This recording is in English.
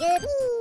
Yippee!